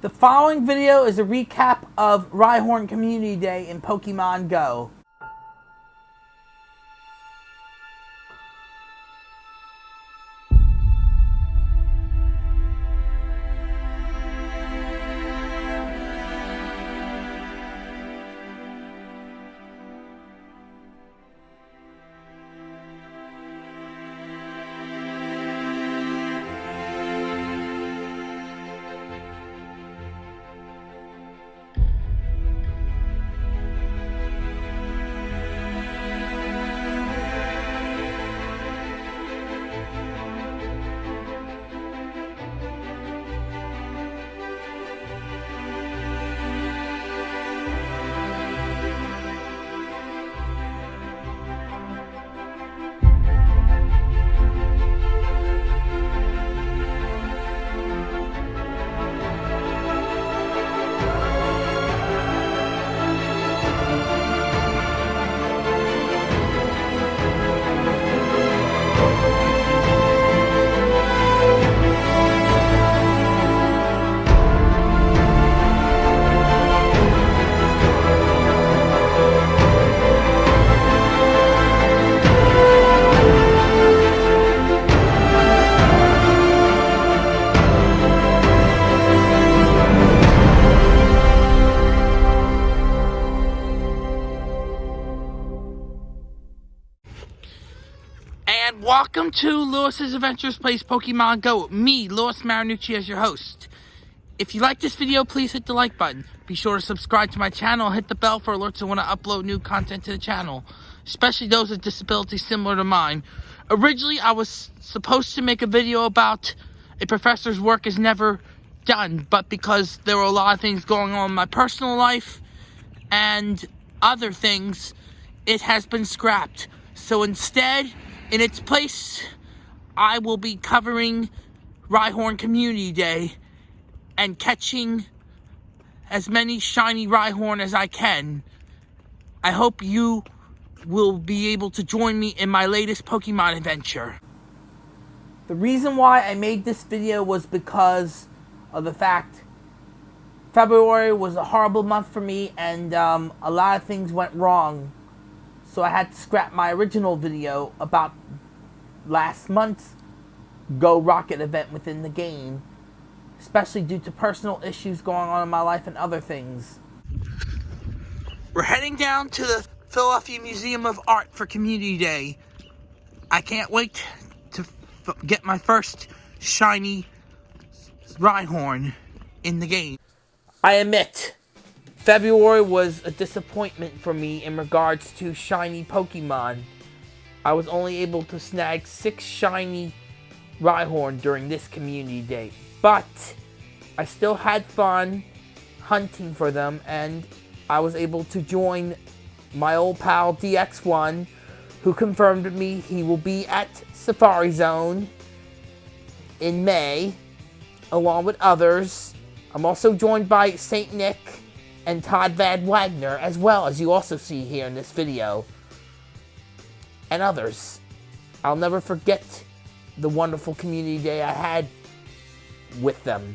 The following video is a recap of Rhyhorn Community Day in Pokemon Go. And welcome to Lewis's Adventures Plays Pokemon Go. Me, Lewis Marinucci, as your host. If you like this video, please hit the like button. Be sure to subscribe to my channel. Hit the bell for alerts when I upload new content to the channel. Especially those with disabilities similar to mine. Originally, I was supposed to make a video about a professor's work is never done. But because there were a lot of things going on in my personal life and other things, it has been scrapped. So instead, in its place, I will be covering Rhyhorn Community Day and catching as many shiny Rhyhorn as I can. I hope you will be able to join me in my latest Pokemon adventure. The reason why I made this video was because of the fact February was a horrible month for me and um, a lot of things went wrong so I had to scrap my original video about last month's Go Rocket event within the game, especially due to personal issues going on in my life and other things. We're heading down to the Philadelphia Museum of Art for Community Day. I can't wait to get my first shiny Rhyhorn in the game. I admit, February was a disappointment for me in regards to shiny Pokemon. I was only able to snag six shiny Rhyhorn during this community day. But I still had fun hunting for them and I was able to join my old pal DX1 who confirmed me he will be at Safari Zone in May along with others. I'm also joined by St. Nick and Todd Van Wagner, as well as you also see here in this video, and others. I'll never forget the wonderful community day I had with them.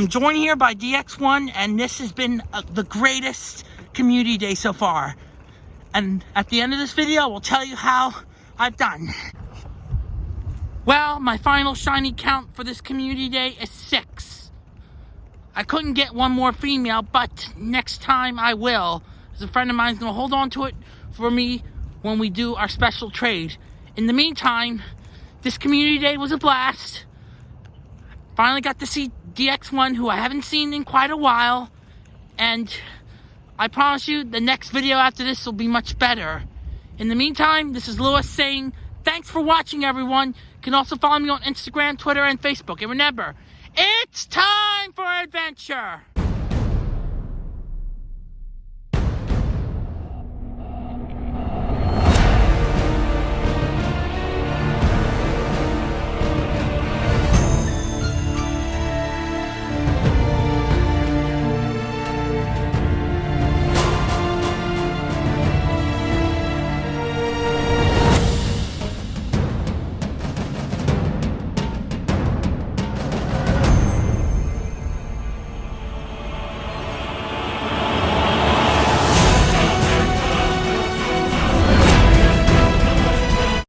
I'm joined here by DX1, and this has been uh, the greatest community day so far. And at the end of this video, we'll tell you how I've done. Well, my final shiny count for this community day is six. I couldn't get one more female, but next time I will. As a friend of mine's gonna hold on to it for me when we do our special trade. In the meantime, this community day was a blast. Finally got to see DX1, who I haven't seen in quite a while. And I promise you, the next video after this will be much better. In the meantime, this is Lewis saying, thanks for watching, everyone. You can also follow me on Instagram, Twitter, and Facebook. And remember, it's time for adventure!